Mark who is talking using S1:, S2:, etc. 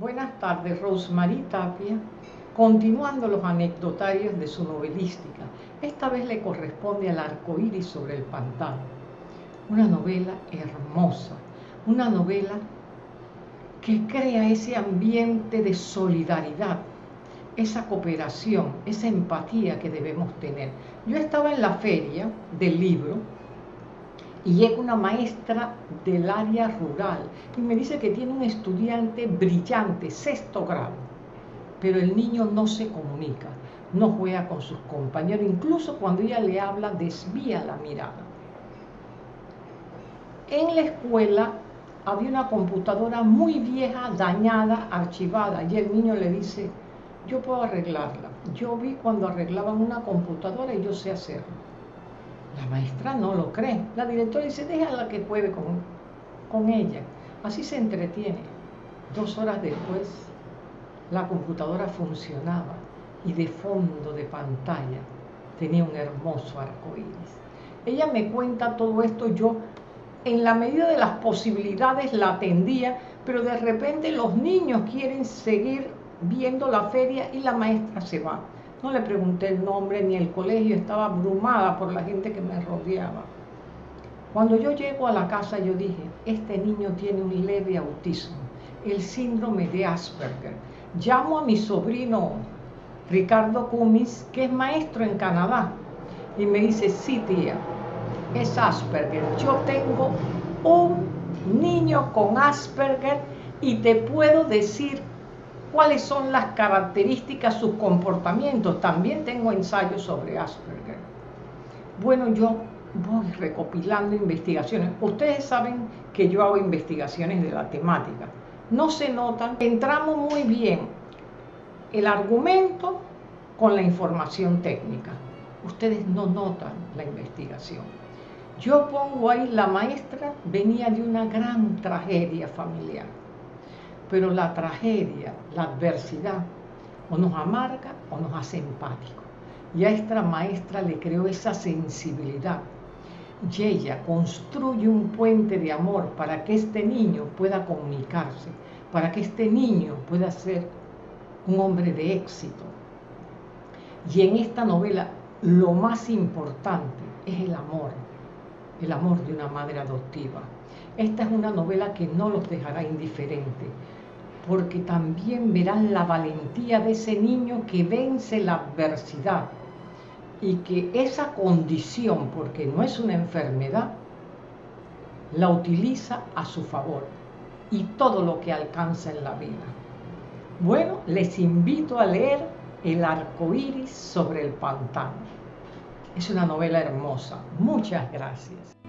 S1: Buenas tardes, Rosemary Tapia, continuando los anecdotarios de su novelística. Esta vez le corresponde al arco iris sobre el pantano. Una novela hermosa, una novela que crea ese ambiente de solidaridad, esa cooperación, esa empatía que debemos tener. Yo estaba en la feria del libro y llega una maestra del área rural y me dice que tiene un estudiante brillante, sexto grado, pero el niño no se comunica, no juega con sus compañeros, incluso cuando ella le habla desvía la mirada. En la escuela había una computadora muy vieja, dañada, archivada, y el niño le dice, yo puedo arreglarla. Yo vi cuando arreglaban una computadora y yo sé hacerlo la maestra no lo cree. La directora dice, déjala que juegue con, con ella. Así se entretiene. Dos horas después, la computadora funcionaba y de fondo de pantalla tenía un hermoso arco iris. Ella me cuenta todo esto, yo en la medida de las posibilidades la atendía, pero de repente los niños quieren seguir viendo la feria y la maestra se va. No le pregunté el nombre ni el colegio, estaba abrumada por la gente que me rodeaba. Cuando yo llego a la casa yo dije, este niño tiene un leve autismo, el síndrome de Asperger. Llamo a mi sobrino Ricardo Cumis, que es maestro en Canadá, y me dice, sí tía, es Asperger. Yo tengo un niño con Asperger y te puedo decir cuáles son las características, sus comportamientos. También tengo ensayos sobre Asperger. Bueno, yo voy recopilando investigaciones. Ustedes saben que yo hago investigaciones de la temática. No se notan, entramos muy bien el argumento con la información técnica. Ustedes no notan la investigación. Yo pongo ahí, la maestra venía de una gran tragedia familiar pero la tragedia, la adversidad, o nos amarga o nos hace empático. Y a esta maestra le creó esa sensibilidad. Y ella construye un puente de amor para que este niño pueda comunicarse, para que este niño pueda ser un hombre de éxito. Y en esta novela lo más importante es el amor, el amor de una madre adoptiva. Esta es una novela que no los dejará indiferentes porque también verán la valentía de ese niño que vence la adversidad y que esa condición, porque no es una enfermedad, la utiliza a su favor y todo lo que alcanza en la vida. Bueno, les invito a leer El arco iris sobre el pantano. Es una novela hermosa. Muchas gracias.